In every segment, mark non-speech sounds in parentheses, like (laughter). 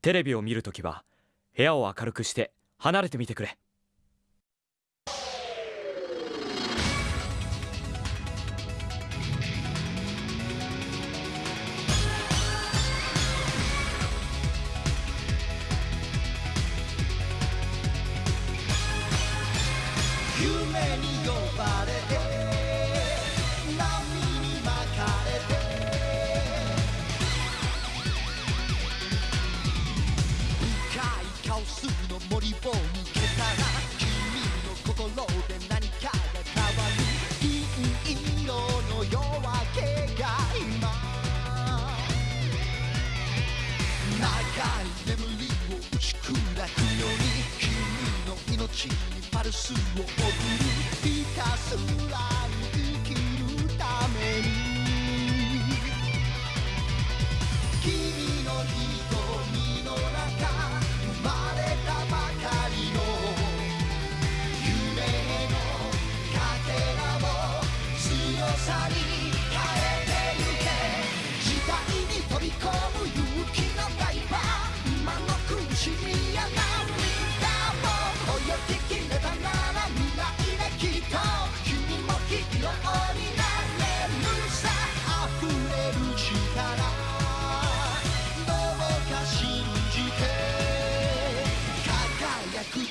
テレビを見るときは部屋を明るくして離れてみてくれ。パルスを送るひたす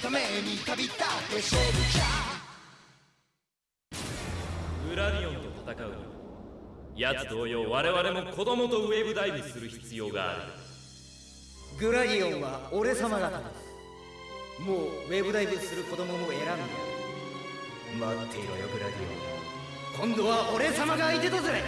ために旅立ってソルジャーグラディオンと戦う。には奴同様我々も子供とウェーブダイブする必要がある。グラディオンは俺様方ですもうウェブダイブする子供も選んだ待っていろよグラディオン今度は俺様が相手だぜ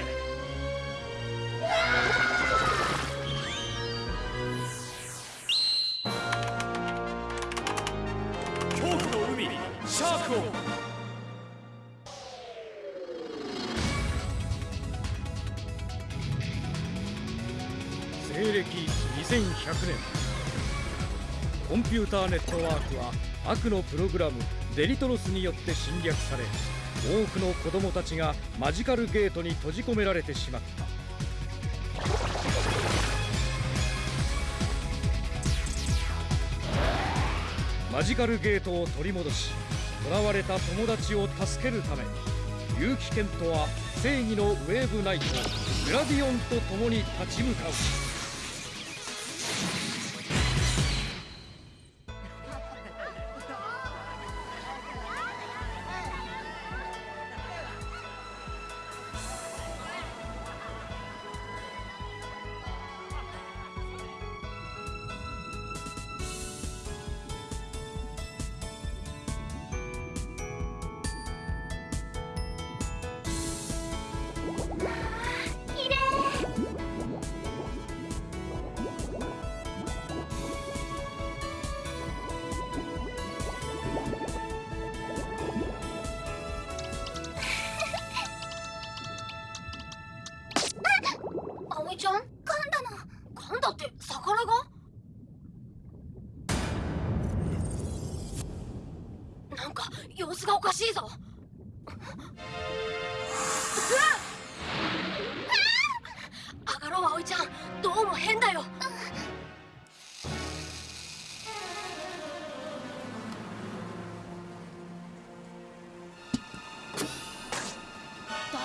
2100年。コンピューターネットワークは悪のプログラムデリトロスによって侵略され多くの子供たちがマジカルゲートに閉じ込められてしまった。マジカルゲートを取り戻し囚われた友達を助けるため結城健人は正義のウェーブナイトグラディオンと共に立ち向かう。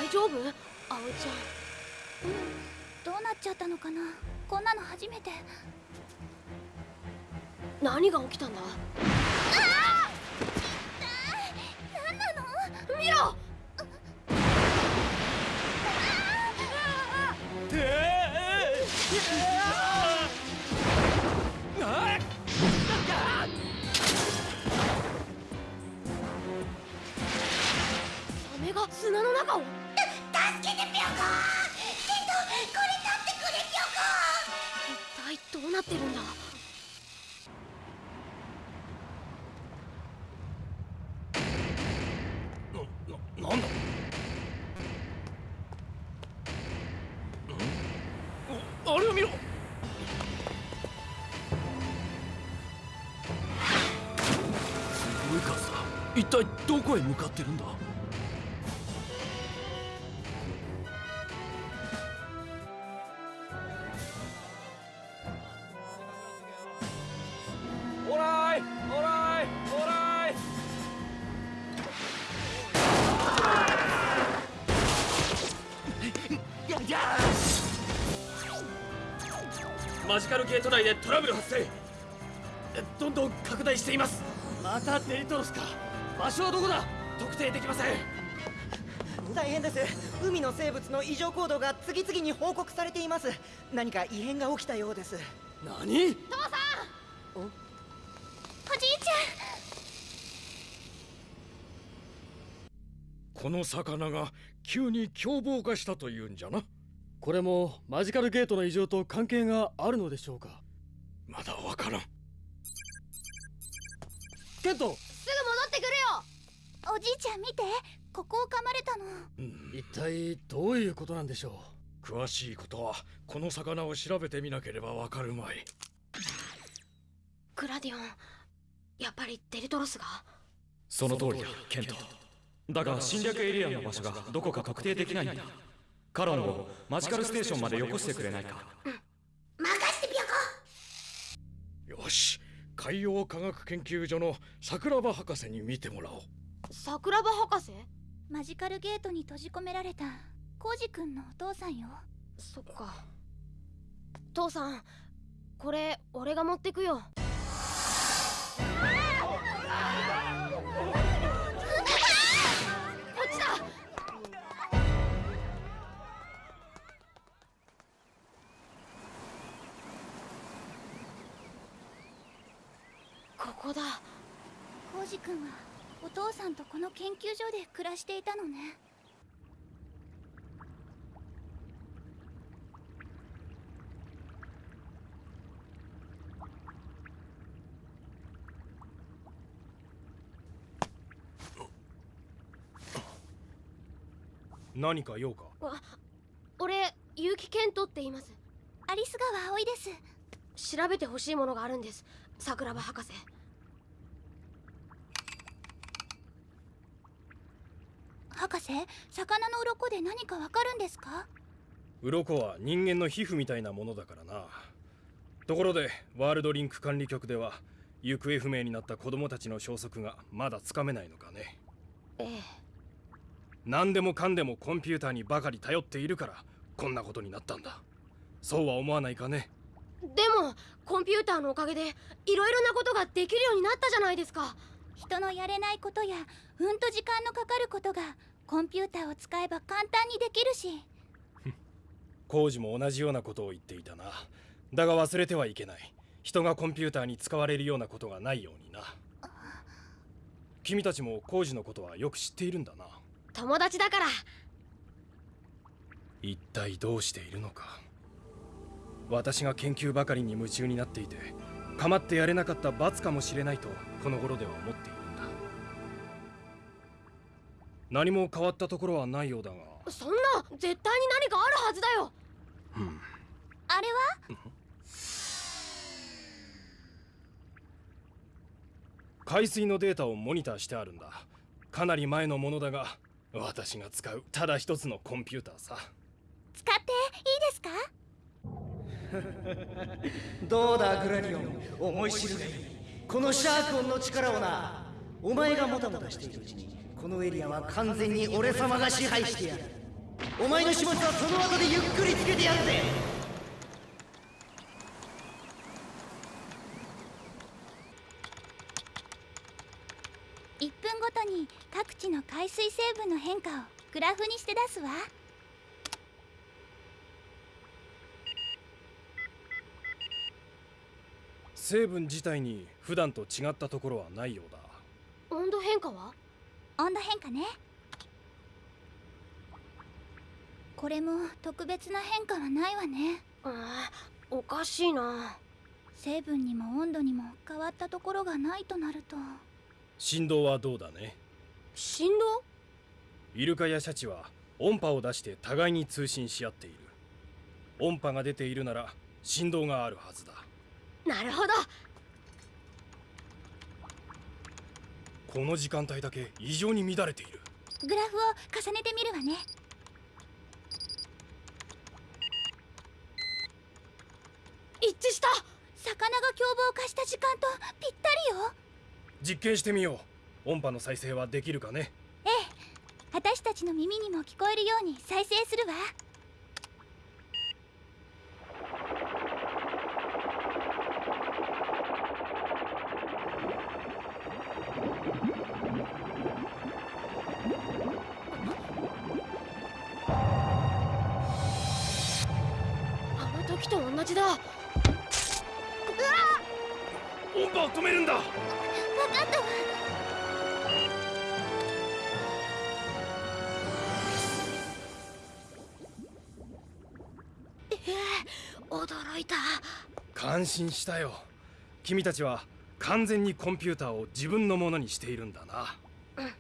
大丈夫？葵ちゃん。どうなっちゃったのかな？こんなの初めて。何が起きたんだ？何なの？見ろ！砂の中をどうなってるんだ？ななんだ？おあれを見ろ。すごい数だ。一体どこへ向かってるんだ？内でトラブル発生。どんどん拡大しています。またデリトロスか。場所はどこだ？特定できません。大変です。海の生物の異常行動が次々に報告されています。何か異変が起きたようです。何？お？じいちこの魚が急に凶暴化したというんじゃな。これもマジカルゲートの異常と関係があるのでしょうか？まだわからん。ケント！すぐ戻ってくるよ！おじいちゃん見て。ここを噛まれたの。うん。一体どういうことなんでしょ詳しいことはこの魚を調べてみなければわかるまい。グラディオンやっぱりデリトロスが？その通りだケント。だが侵略エリアの場所がどこか特定できないんだ。カロンをマジカルステーションまでよこしてくれないか。任海洋科学研究所の桜庭博士に見てもらおう。桜庭博士？マジカルゲートに閉じ込められた。コウジ君のお父さんよ。そっか。父さんこれ俺が持ってくよ君はお父さんとこの研究所で暮らしていたのね。何か用か？俺結城健人って言います。アリス川葵です。調べてほしいものがあるんです。桜庭博士博士魚の鱗で何かわかるんですか？鱗は人間の皮膚みたいなものだからな。ところでワールドリンク管理局では行方不明になった子供たちの消息がまだつかめないのかね。ええ。何でもかんでもコンピューターにばかり頼っているからこんなことになったんだ。そうは思わないかね。でもコンピューターのおかげでいろいろなことができるようになったじゃないですか。人のやれないことやうんと時間のかかることがコンピューターを使えば簡単にできるし。工事も同じようなことを言っていたな。だが忘れてはいけない。人がコンピューターに使われるようなことがないようにな。君たちも工事のことはよく知っているんだな。友達だから。一体どうしているのか。私が研究ばかりに夢中になっていて構ってやれなかった罰かもしれないとこの頃では思っている何も変わったところはないようだが。そんな絶対に何かあるはずだよ。うんあれは？海水のデータをモニターしてあるんだ。かなり前のものだが私が使うただ一つのコンピューターさ。使っていいですか？(laughs) どうだグラディオン？思い知るがいいこのシャークオンの力をな。お前がもたもたしているうちにこのエリアは完全に俺様が支配してやる。お前の始末はその後でゆっくりつけてやるぜ。1分ごとに各地の海水成分の変化をグラフにして出すわ。成分自体に普段と違ったところはないようだ。温度変化は？温度変化ね。これも特別な変化はないわね。ああおかしいな。成分にも温度にも変わったところがないとなると。振動はどうだね？振動？イルカやシャチは音波を出して互いに通信し合っている。音波が出ているなら振動があるはずだ。なるほどこの時間帯だけ異常に乱れている。グラフを重ねてみるわね。一致した。魚が凶暴化した時間とぴったりよ。実験してみよう。音波の再生はできるかね？ええ。私たちの耳にも聞こえるように再生するわ安心したよ。君たちは完全にコンピューターを自分のものにしているんだな。うん。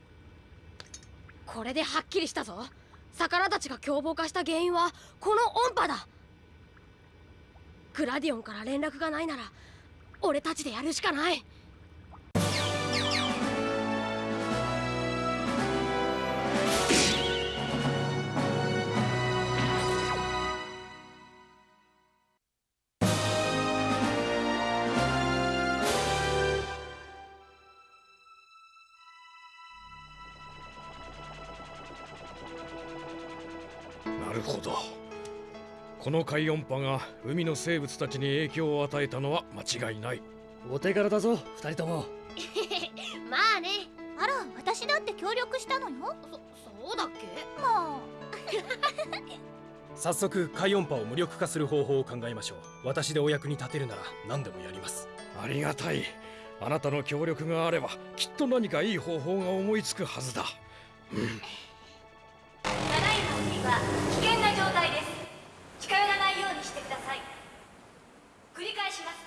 これではっきりしたぞ。魚たちが凶暴化した原因はこの音波だ。グラディオンから連絡がないなら俺たちでやるしかない。この海音波が海の生物たちに影響を与えたのは間違いない。お手柄だぞ二人とも。(laughs) まあね。あら私だって協力したのよ。そそうだっけ？も (laughs) 早速海音波を無力化する方法を考えましょう。私でお役に立てるなら何でもやります。ありがたい。あなたの協力があればきっと何かいい方法が思いつくはずだ。ただいま海は危険な状態です近寄らないようにしてください繰り返します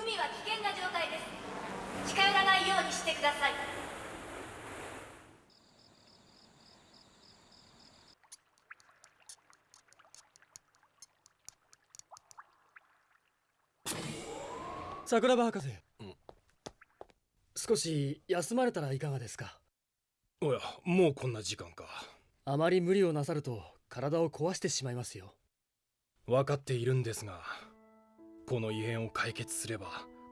海は危険な状態です近寄らないようにしてください。桜庭博士、少し休まれたらいかがですか？おやもうこんな時間か。あまり無理をなさると体を壊してしまいますよ。分かっているんですがこの異変を解決すれば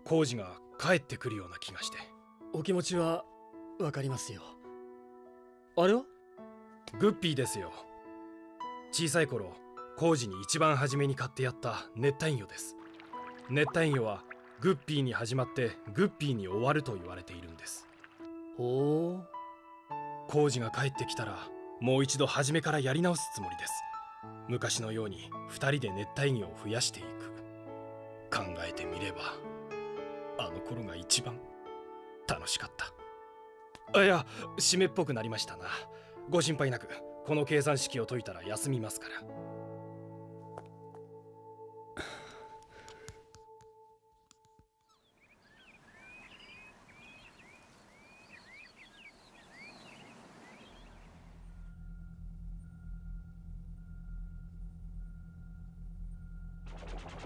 工事が帰ってくるような気がしてお気持ちはわかりますよ。あれは？グッピーですよ。小さい頃工事に一番初めに買ってやった熱帯魚です。熱帯魚はグッピーに始まってグッピーに終わると言われているんです。ほう。工事が帰ってきたらもう一度初めからやり直すつもりです。昔のように二人で熱帯魚を増やしていく。考えてみればあの頃が一番楽しかった。あいや湿っぽくなりましたな。ご心配なくこの計算式を解いたら休みますから。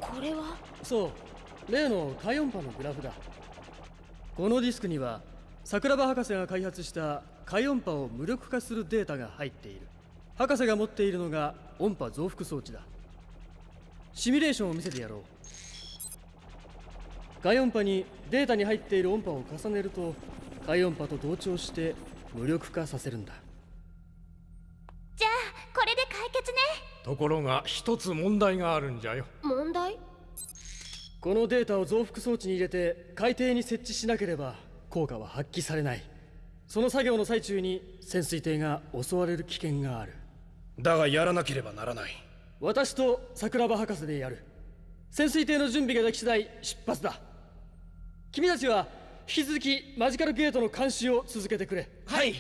これは？そう。例の海音波のグラフだこのディスクには桜庭博士が開発した海音波を無力化するデータが入っている。博士が持っているのが音波増幅装置だ。シミュレーションを見せてやろう。海音波にデータに入っている音波を重ねると海音波と同調して無力化させるんだ。じゃあこれで解決ね。ところが一つ問題があるんじゃよ。問題？このデータを増幅装置に入れて海底に設置しなければ効果は発揮されない。その作業の最中に潜水艇が襲われる危険がある。だがやらなければならない。私と桜庭博士でやる。潜水艇の準備ができ次第出発だ。君たちは引き続きマジカルゲートの監視を続けてくれ。はい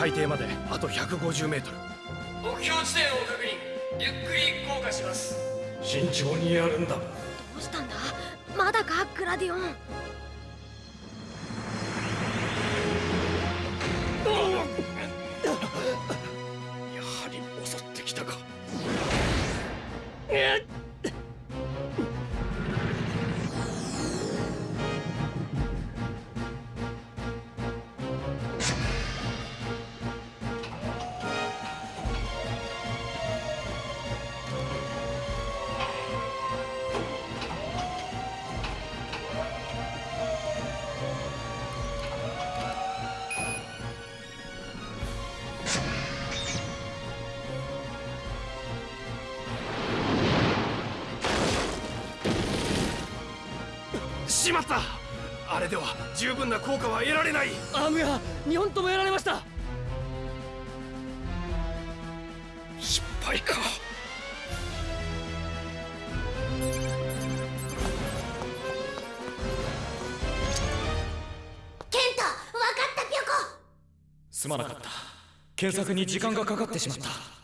海底まであと150メートル。目標地点を確認。ゆっくり降下します。慎重にやるんだ。どうしたんだ？まだか？グラディオンしまった。あれでは十分な効果は得られない。アームが2本ともやられました。失敗か。ケントわかったピョコ。すまなかった。検索に時間がかかってしまった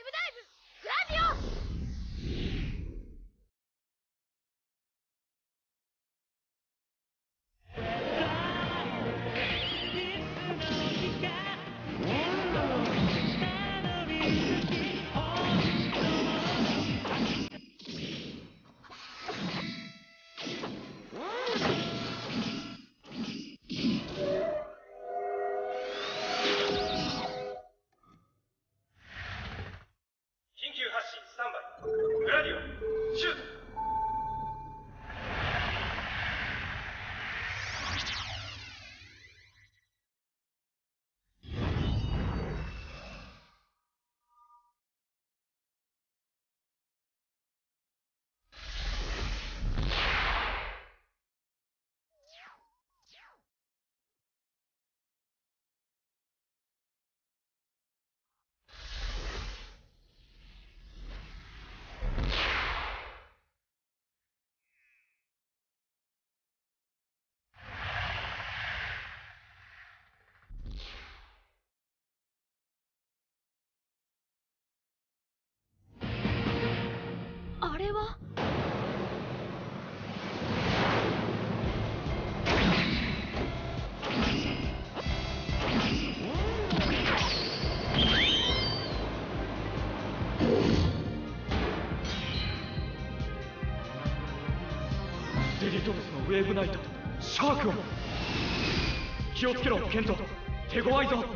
ウェリトロスのウェーブナイトシャークを。気をつけろケント。手強いぞ。分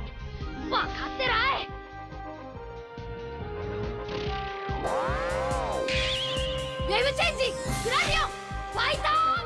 かってない。ウェブチェンジグラディオファイタ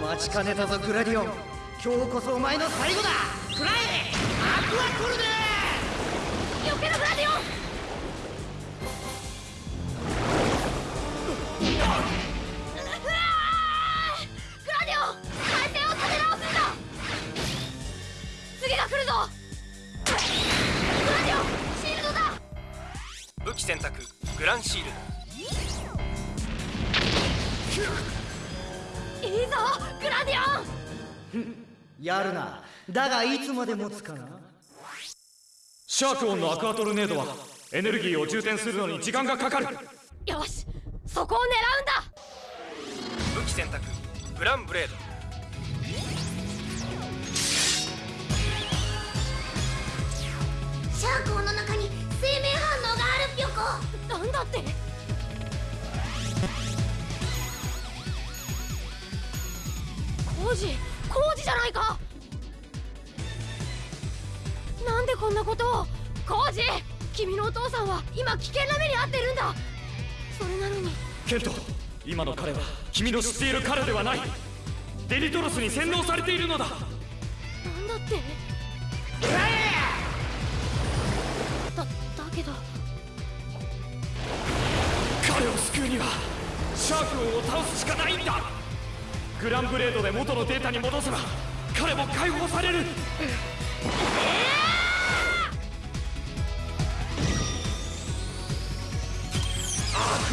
待ちかねたぞグラディオン。今日こそお前の最後だ。食らえ。アクアコルデよけろグラディオン。だがいつまで持つかな？シャークオンのアクアトルネードはエネルギーを充填するのに時間がかかる。よしそこを狙うんだ！武器選択グランブレード。シャークオの中に生命反応があるピョコ。なんだって？工事工事じゃないかなんでこんなことを？工事君のお父さんは今危険な目に遭ってるんだ。それなのに。ケント今の彼は君の知っている彼ではない。デリトロスに洗脳されているのだ。なんだって？だだけど。彼を救うにはシャーク王を倒すしかないんだ。グランブレードで元のデータに戻せば彼も解放される。アクア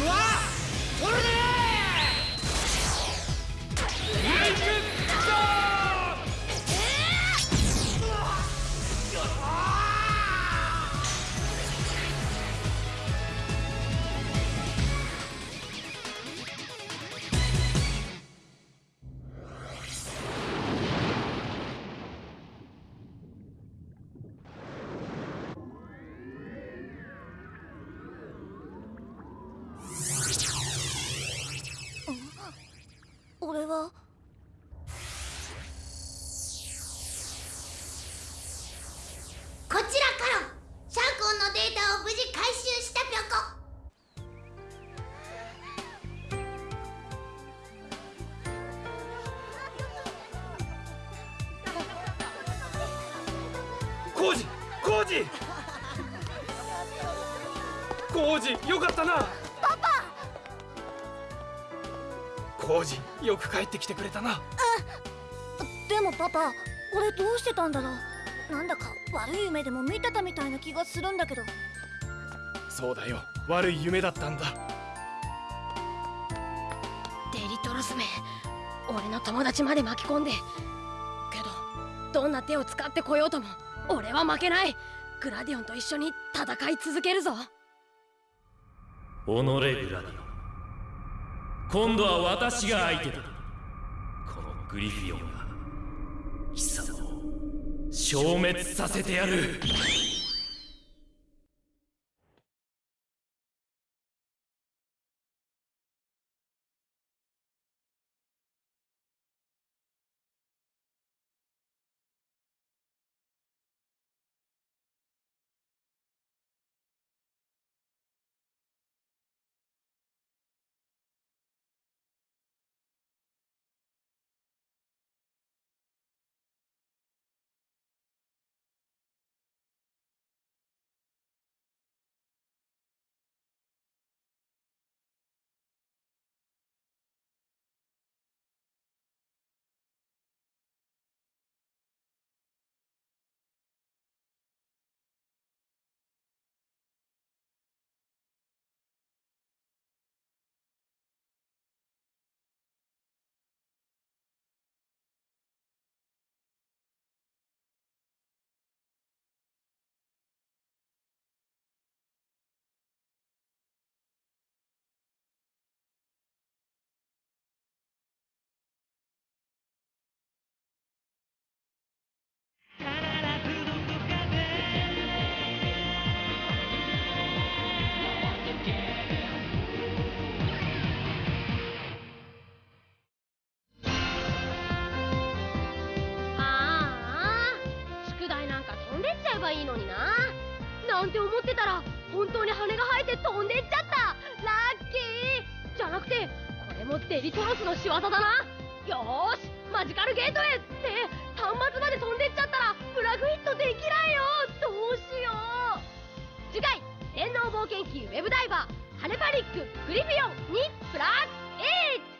わ取るね帰ってきてくれたな。でもパパ俺どうしてたんだろう。なんだか悪い夢でも見てたみたいな気がするんだけど。そうだよ。悪い夢だったんだ。デリトロスめ俺の友達まで巻き込んで。けどどんな手を使ってこようとも俺は負けない。グラディオンと一緒に戦い続けるぞ。己グラディオン。今度は私が相手だグリフィオンが貴様を消滅させてやる。ばいいのにな。なんて思ってたら本当に羽が生えて飛んでっちゃった。ラッキー。じゃなくてこれもデリトロスの仕業だな。よしマジカルゲートへって端末まで飛んでっちゃったらプラグヒットできないよ。どうしよう。次回「電脳冒険記ウェブダイバーハネパニックグリフィオンにプラス A